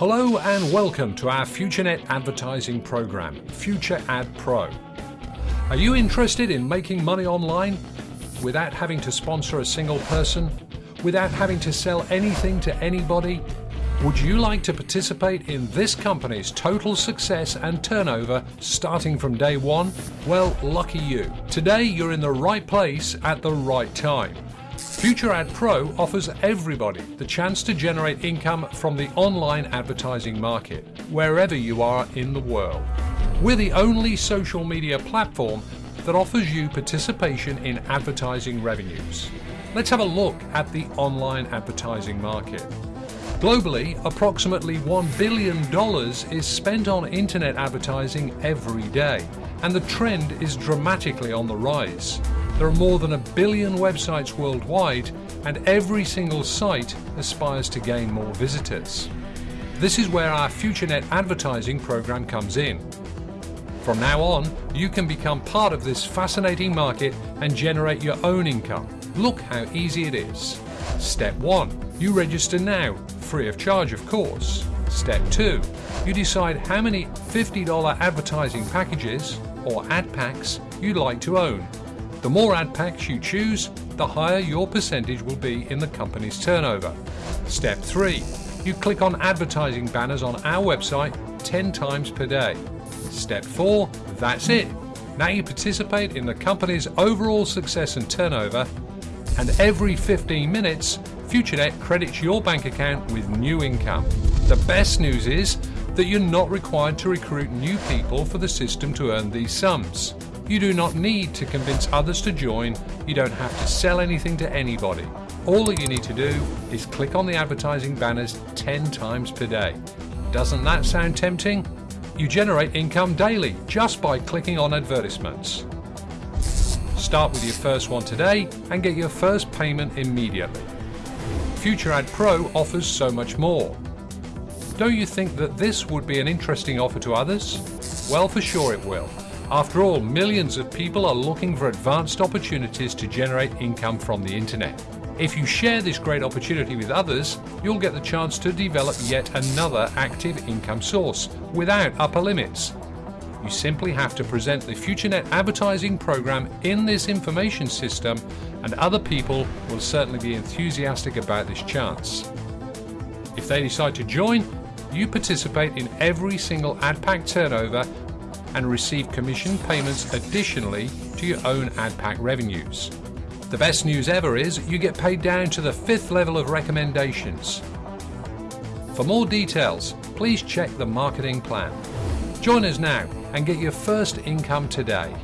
Hello and welcome to our FutureNet advertising program, Future Ad Pro. Are you interested in making money online without having to sponsor a single person, without having to sell anything to anybody? Would you like to participate in this company's total success and turnover starting from day one? Well, lucky you. Today you're in the right place at the right time. Future Ad Pro offers everybody the chance to generate income from the online advertising market, wherever you are in the world. We're the only social media platform that offers you participation in advertising revenues. Let's have a look at the online advertising market. Globally, approximately $1 billion is spent on internet advertising every day, and the trend is dramatically on the rise. There are more than a billion websites worldwide, and every single site aspires to gain more visitors. This is where our FutureNet advertising program comes in. From now on, you can become part of this fascinating market and generate your own income. Look how easy it is. Step 1. You register now, free of charge of course. Step 2. You decide how many $50 advertising packages, or ad packs, you'd like to own the more ad packs you choose, the higher your percentage will be in the company's turnover. Step 3. You click on advertising banners on our website 10 times per day. Step 4. That's it. Now you participate in the company's overall success and turnover, and every 15 minutes, FutureNet credits your bank account with new income. The best news is that you're not required to recruit new people for the system to earn these sums. You do not need to convince others to join, you don't have to sell anything to anybody. All that you need to do is click on the advertising banners 10 times per day. Doesn't that sound tempting? You generate income daily just by clicking on advertisements. Start with your first one today and get your first payment immediately. Future Ad Pro offers so much more. Don't you think that this would be an interesting offer to others? Well, for sure it will. After all, millions of people are looking for advanced opportunities to generate income from the internet. If you share this great opportunity with others, you'll get the chance to develop yet another active income source without upper limits. You simply have to present the FutureNet advertising program in this information system and other people will certainly be enthusiastic about this chance. If they decide to join, you participate in every single ad pack turnover and receive commission payments additionally to your own ad pack revenues. The best news ever is you get paid down to the fifth level of recommendations. For more details, please check the marketing plan. Join us now and get your first income today.